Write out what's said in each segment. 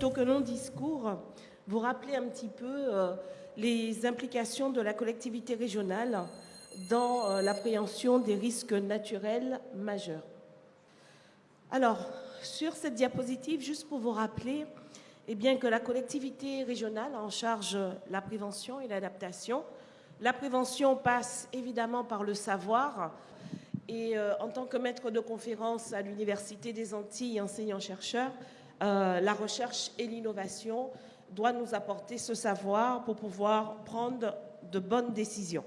plutôt que non discours, vous rappeler un petit peu euh, les implications de la collectivité régionale dans euh, l'appréhension des risques naturels majeurs. Alors, sur cette diapositive, juste pour vous rappeler eh bien, que la collectivité régionale en charge la prévention et l'adaptation. La prévention passe évidemment par le savoir. Et euh, en tant que maître de conférence à l'Université des Antilles, enseignant-chercheur, euh, la recherche et l'innovation doivent nous apporter ce savoir pour pouvoir prendre de bonnes décisions.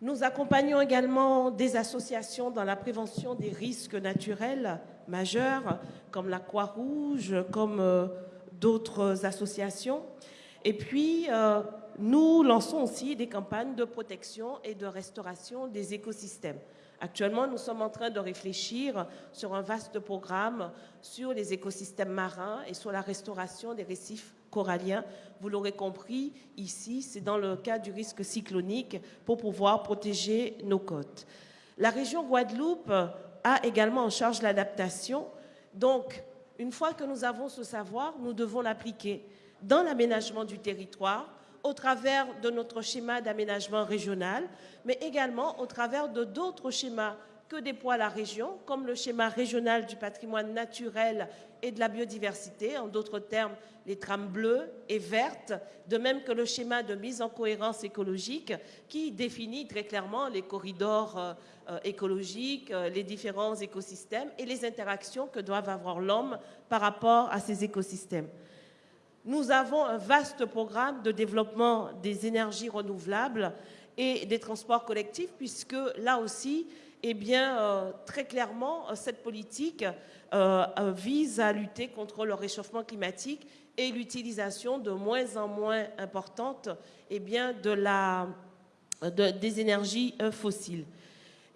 Nous accompagnons également des associations dans la prévention des risques naturels majeurs, comme la Croix-Rouge, comme euh, d'autres associations. Et puis, euh, nous lançons aussi des campagnes de protection et de restauration des écosystèmes. Actuellement, nous sommes en train de réfléchir sur un vaste programme sur les écosystèmes marins et sur la restauration des récifs coralliens. Vous l'aurez compris, ici, c'est dans le cas du risque cyclonique pour pouvoir protéger nos côtes. La région Guadeloupe a également en charge l'adaptation. Donc, une fois que nous avons ce savoir, nous devons l'appliquer dans l'aménagement du territoire, au travers de notre schéma d'aménagement régional, mais également au travers de d'autres schémas que déploie la région, comme le schéma régional du patrimoine naturel et de la biodiversité, en d'autres termes, les trames bleues et vertes, de même que le schéma de mise en cohérence écologique qui définit très clairement les corridors euh, euh, écologiques, euh, les différents écosystèmes et les interactions que doivent avoir l'homme par rapport à ces écosystèmes. Nous avons un vaste programme de développement des énergies renouvelables et des transports collectifs, puisque là aussi, eh bien, euh, très clairement, cette politique euh, euh, vise à lutter contre le réchauffement climatique et l'utilisation de moins en moins importante eh bien, des énergies fossiles.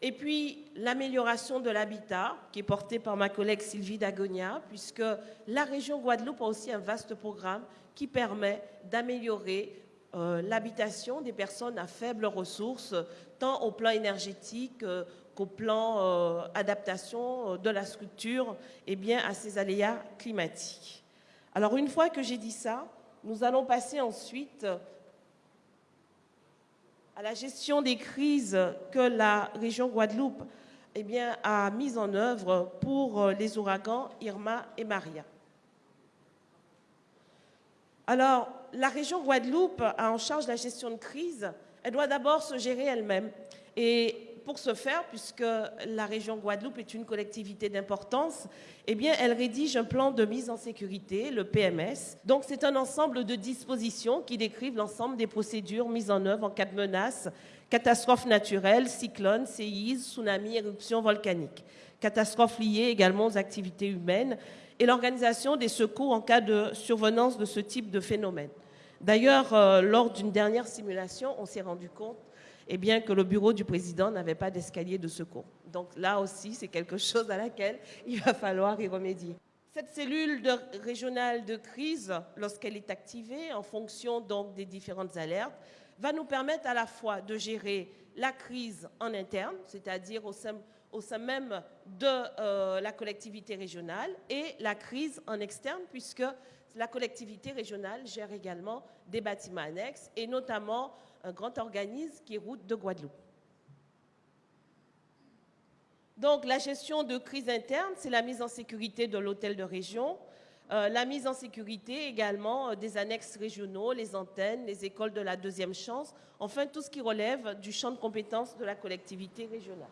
Et puis, l'amélioration de l'habitat, qui est portée par ma collègue Sylvie Dagonia, puisque la région Guadeloupe a aussi un vaste programme qui permet d'améliorer euh, l'habitation des personnes à faibles ressources, tant au plan énergétique euh, qu'au plan euh, adaptation de la structure et bien, à ces aléas climatiques. Alors, une fois que j'ai dit ça, nous allons passer ensuite à la gestion des crises que la région Guadeloupe eh a mis en œuvre pour euh, les ouragans Irma et Maria. Alors, la région Guadeloupe a en charge la gestion de crise. Elle doit d'abord se gérer elle-même. Pour ce faire, puisque la région Guadeloupe est une collectivité d'importance, eh elle rédige un plan de mise en sécurité, le PMS. C'est un ensemble de dispositions qui décrivent l'ensemble des procédures mises en œuvre en cas de menace, catastrophes naturelles, cyclones, séismes, tsunamis, éruptions volcaniques, catastrophes liées également aux activités humaines et l'organisation des secours en cas de survenance de ce type de phénomène. D'ailleurs, euh, lors d'une dernière simulation, on s'est rendu compte et bien que le bureau du président n'avait pas d'escalier de secours. Donc là aussi, c'est quelque chose à laquelle il va falloir y remédier. Cette cellule régionale de crise, lorsqu'elle est activée en fonction donc des différentes alertes, va nous permettre à la fois de gérer la crise en interne, c'est-à-dire au sein, même de euh, la collectivité régionale, et la crise en externe, puisque la collectivité régionale gère également des bâtiments annexes, et notamment un grand organisme qui est Route de Guadeloupe. Donc la gestion de crise interne, c'est la mise en sécurité de l'hôtel de région, euh, la mise en sécurité également euh, des annexes régionaux, les antennes, les écoles de la deuxième chance, enfin tout ce qui relève du champ de compétences de la collectivité régionale.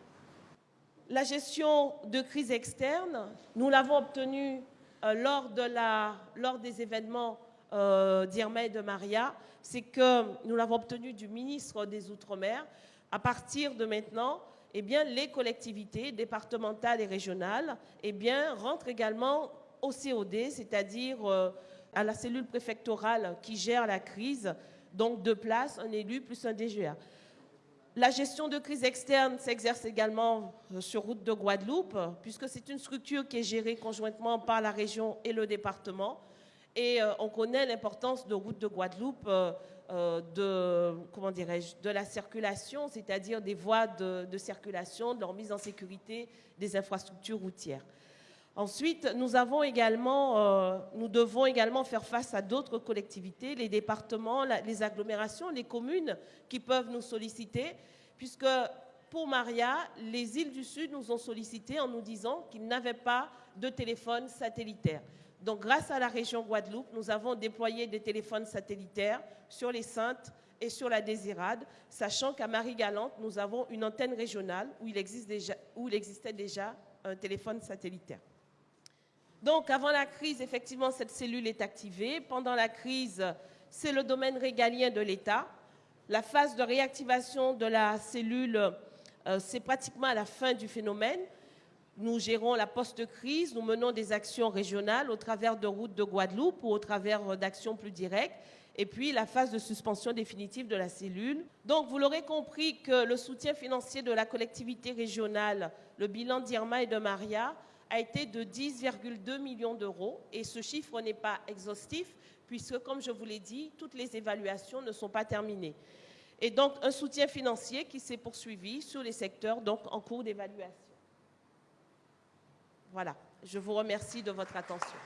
La gestion de crise externe, nous l'avons obtenue euh, lors, de la, lors des événements d'Irma et de Maria, c'est que nous l'avons obtenu du ministre des Outre-mer. À partir de maintenant, eh bien, les collectivités départementales et régionales eh bien, rentrent également au COD, c'est-à-dire euh, à la cellule préfectorale qui gère la crise, donc deux places, un élu plus un DGA. La gestion de crise externe s'exerce également euh, sur route de Guadeloupe, puisque c'est une structure qui est gérée conjointement par la région et le département. Et euh, on connaît l'importance de route de Guadeloupe euh, euh, de, comment de la circulation, c'est-à-dire des voies de, circulation, de leur mise en sécurité des infrastructures routières. Ensuite, nous, avons également, nous devons également faire face à d'autres collectivités, les départements, les agglomérations, les communes qui peuvent nous solliciter, puisque pour Maria, les îles du Sud nous ont sollicité en nous disant qu'ils n'avaient pas de téléphone satellitaire. Donc, grâce à la région Guadeloupe, nous avons déployé des téléphones satellitaires sur les Saintes et sur la Désirade, sachant qu'à Marie-Galante, nous avons une antenne régionale où il, existait déjà un téléphone satellitaire. Donc, avant la crise, effectivement, cette cellule est activée. Pendant la crise, c'est le domaine régalien de l'État. La phase de réactivation de la cellule, euh, c'est pratiquement à la fin du phénomène. Nous gérons la post-crise, nous menons des actions régionales au travers de routes de Guadeloupe ou au travers d'actions plus directes. Et puis la phase de suspension définitive de la cellule. Donc vous l'aurez compris que le soutien financier de la collectivité régionale, le bilan d'Irma et de Maria, a été de 10,2 millions d'euros. Et ce chiffre n'est pas exhaustif, puisque, comme je vous l'ai dit, toutes les évaluations ne sont pas terminées. Et donc, un soutien financier qui s'est poursuivi sur les secteurs donc, en cours d'évaluation. Voilà, je vous remercie de votre attention.